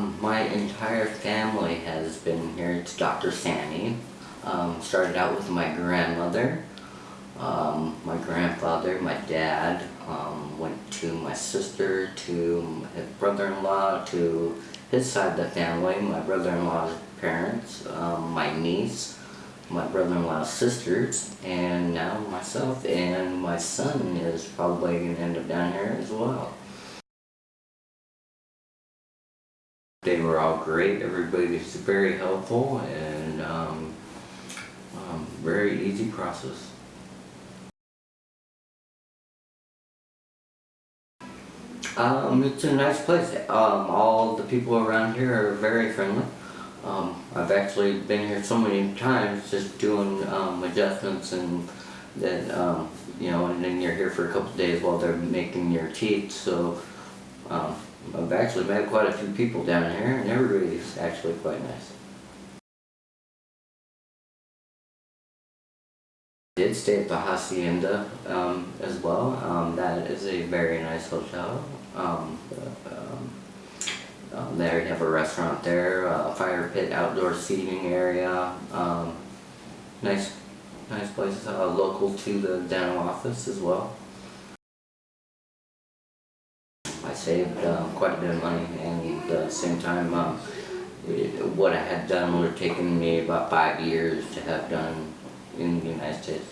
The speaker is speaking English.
My entire family has been here to Dr. Sammy. Um, started out with my grandmother, um, my grandfather, my dad, um, went to my sister, to his brother-in-law, to his side of the family, my brother-in-law's parents, um, my niece, my brother-in-law's sisters, and now myself, and my son is probably going to end up down here as well. They were all great. Everybody's very helpful and um, um, very easy process. Um, it's a nice place. Um, all the people around here are very friendly. Um, I've actually been here so many times just doing um, adjustments and then, um, you know, and then you're here for a couple days while they're making your teeth. So um, I've actually met quite a few people down here and everybody's actually quite nice. I did stay at the Hacienda um, as well. Um, that is a very nice hotel. Um, um, um, there you have a restaurant there, a fire pit, outdoor seating area. Nice, nice place, uh, local to the dental office as well. I saved uh, quite a bit of money and at the same time um, what I had done would have taken me about five years to have done in the United States.